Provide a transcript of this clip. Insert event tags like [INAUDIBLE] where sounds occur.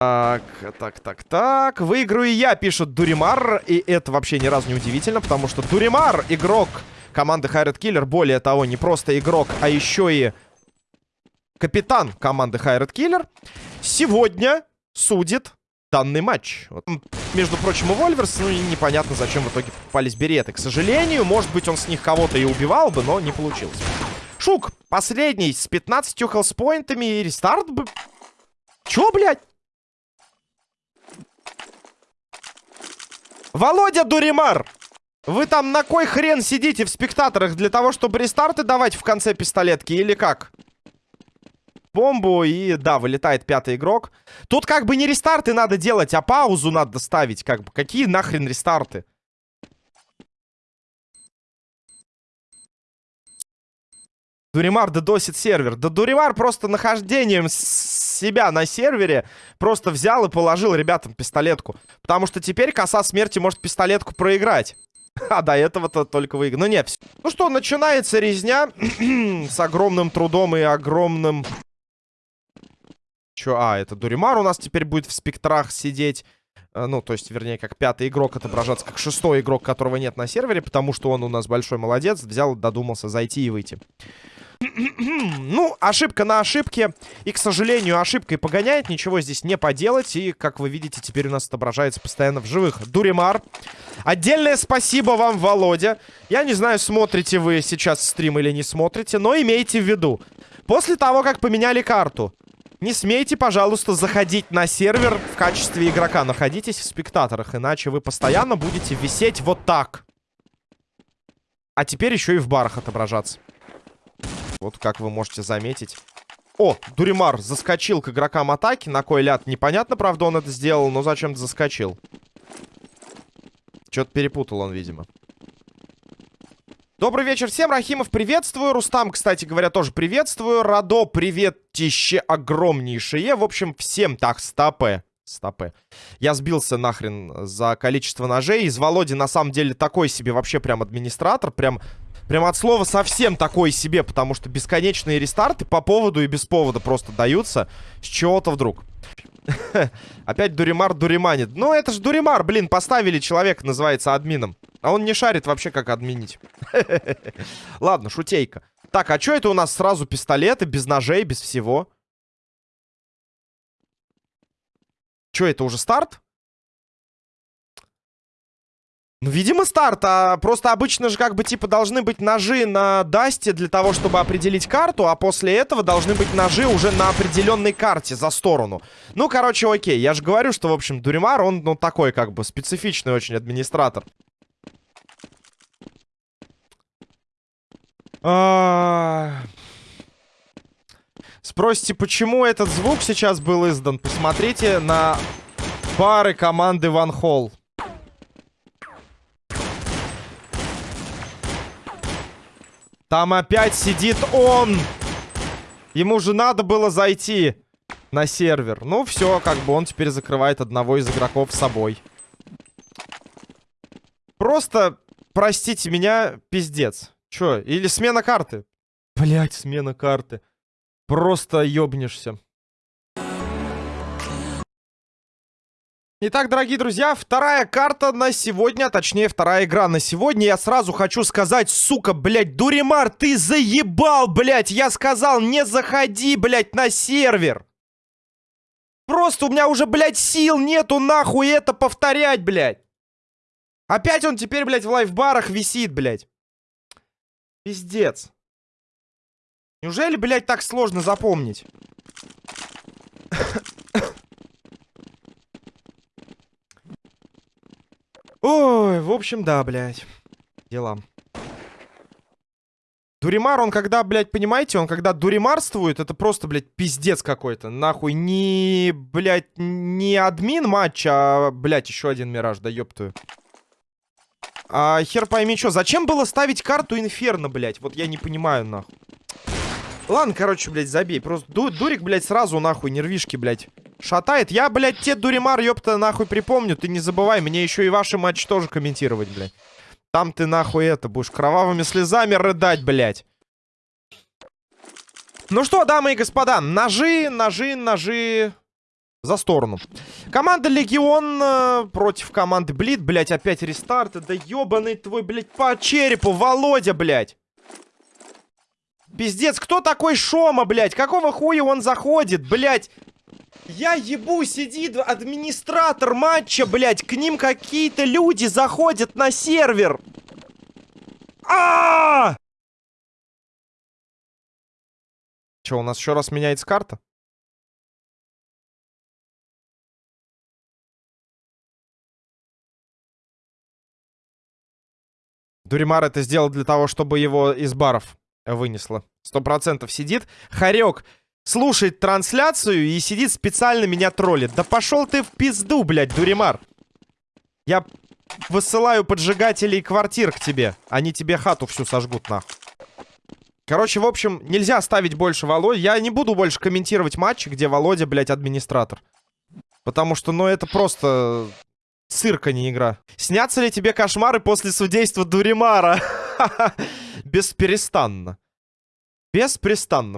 Так, так, так, так. Выиграю я, пишет Дуримар. И это вообще ни разу не удивительно, потому что Дуримар игрок команды Хайред Киллер. Более того, не просто игрок, а еще и капитан команды Хайред Киллер. Сегодня судит данный матч. Вот. Между прочим, у Вольверс, ну и непонятно, зачем в итоге попались береты. К сожалению, может быть, он с них кого-то и убивал бы, но не получилось. Шук, последний, с 15 хелспоинтами и рестарт бы... Чё, блядь? Володя Дуримар! Вы там на кой хрен сидите в спектаторах? Для того, чтобы рестарты давать в конце пистолетки или как? Бомбу и, да, вылетает пятый игрок. Тут как бы не рестарты надо делать, а паузу надо ставить. Как бы, какие нахрен рестарты? Дуримар дедосит сервер. Да Дуримар просто нахождением себя на сервере просто взял и положил ребятам пистолетку. Потому что теперь коса смерти может пистолетку проиграть. [LAUGHS] А до этого-то только выиграл. Ну нет, ну что, начинается резня [CLEARS THROAT] с огромным трудом и огромным... Чё? А, это Дуримар у нас теперь будет в спектрах сидеть. Э, ну, то есть, вернее, как пятый игрок отображаться, как шестой игрок, которого нет на сервере, потому что он у нас большой молодец, взял, додумался зайти и выйти. Ну, ошибка на ошибке. И, к сожалению, ошибкой погоняет. Ничего здесь не поделать. И, как вы видите, теперь у нас отображается постоянно в живых Дуримар. Отдельное спасибо вам, Володя. Я не знаю, смотрите вы сейчас стрим или не смотрите, но имейте в виду. После того, как поменяли карту, не смейте, пожалуйста, заходить на сервер в качестве игрока. Находитесь в спектаторах, иначе вы постоянно будете висеть вот так. А теперь еще и в барах отображаться. Вот как вы можете заметить. О, Дуримар заскочил к игрокам атаки. На кой ляд? Непонятно, правда, он это сделал, но зачем-то заскочил. Что-то перепутал он, видимо. Добрый вечер всем, Рахимов, приветствую. Рустам, кстати говоря, тоже приветствую. Радо, приветище огромнейшее. В общем, всем так, стопы. Стопы. Я сбился нахрен за количество ножей. Из Володи, на самом деле, такой себе вообще прям администратор. Прям Прям от слова совсем такой себе, потому что бесконечные рестарты по поводу и без повода просто даются с чего-то вдруг. [LAUGHS] Опять Дуримар дуриманит. Ну, это ж Дуримар, блин, поставили человека, называется админом. А он не шарит вообще, как админить. [LAUGHS] Ладно, шутейка. Так, а что это у нас сразу пистолеты, без ножей, без всего? Что, это уже старт? Ну, видимо, старт. А просто обычно же как бы типа должны быть ножи на Дасте для того, чтобы определить карту, а после этого должны быть ножи уже на определенной карте за сторону. Ну, короче, окей. Я же говорю, что, в общем, Дуримар, он, ну, такой как бы специфичный очень администратор. А... Спросите, почему этот звук сейчас был издан? Посмотрите на пары команды Ван Холл. Там опять сидит он. Ему же надо было зайти на сервер. Ну, все, как бы он теперь закрывает одного из игроков с собой. Просто, простите меня, пиздец. Че, или смена карты? Блять, смена карты. Просто ёбнешься. Итак, дорогие друзья, вторая карта на сегодня, а точнее, вторая игра на сегодня. Я сразу хочу сказать, сука, блядь, Дуримар, ты заебал, блядь. Я сказал, не заходи, блядь, на сервер. Просто у меня уже, блядь, сил нету нахуй это повторять, блядь. Опять он теперь, блядь, в лайфбарах висит, блядь. Пиздец. Неужели, блядь, так сложно запомнить? Ой, в общем, да, блядь. Дела. Дуримар, он когда, блядь, понимаете, он когда дуримарствует, это просто, блядь, пиздец какой-то. Нахуй не, блядь, не админ матча, а, блядь, еще один мираж, да ёптую. А хер пойми что, зачем было ставить карту Инферно, блядь? Вот я не понимаю, нахуй. Ладно, короче, блядь, забей. Просто ду дурик, блядь, сразу, нахуй, нервишки, блядь шатает. Я, блядь, те дуримар, ёпта, нахуй припомню. Ты не забывай, мне еще и ваши матчи тоже комментировать, блядь. Там ты, нахуй, это, будешь кровавыми слезами рыдать, блядь. Ну что, дамы и господа, ножи, ножи, ножи. За сторону. Команда Легион э, против команды Блит. Блять, опять рестарты. Да ебаный твой, блять, по черепу. Володя, блять. Пиздец, кто такой Шома, блять? Какого хуя он заходит, блять? Я ебу, сидит администратор матча, блять. К ним какие-то люди заходят на сервер. -а! Че, у нас еще раз меняется карта? Дуримар это сделал для того, чтобы его из баров вынесло. Сто процентов сидит. Харек слушает трансляцию и сидит специально меня троллит. Да пошел ты в пизду, блядь, Дуримар. Я высылаю поджигателей квартир к тебе. Они тебе хату всю сожгут, нахуй. Короче, в общем, нельзя ставить больше Володя. Я не буду больше комментировать матчи, где Володя, блядь, администратор. Потому что, ну, это просто цирка, не игра. Снятся ли тебе кошмары после судейства Дуримара? [LAUGHS] Бесперестанно. Беспрестанно.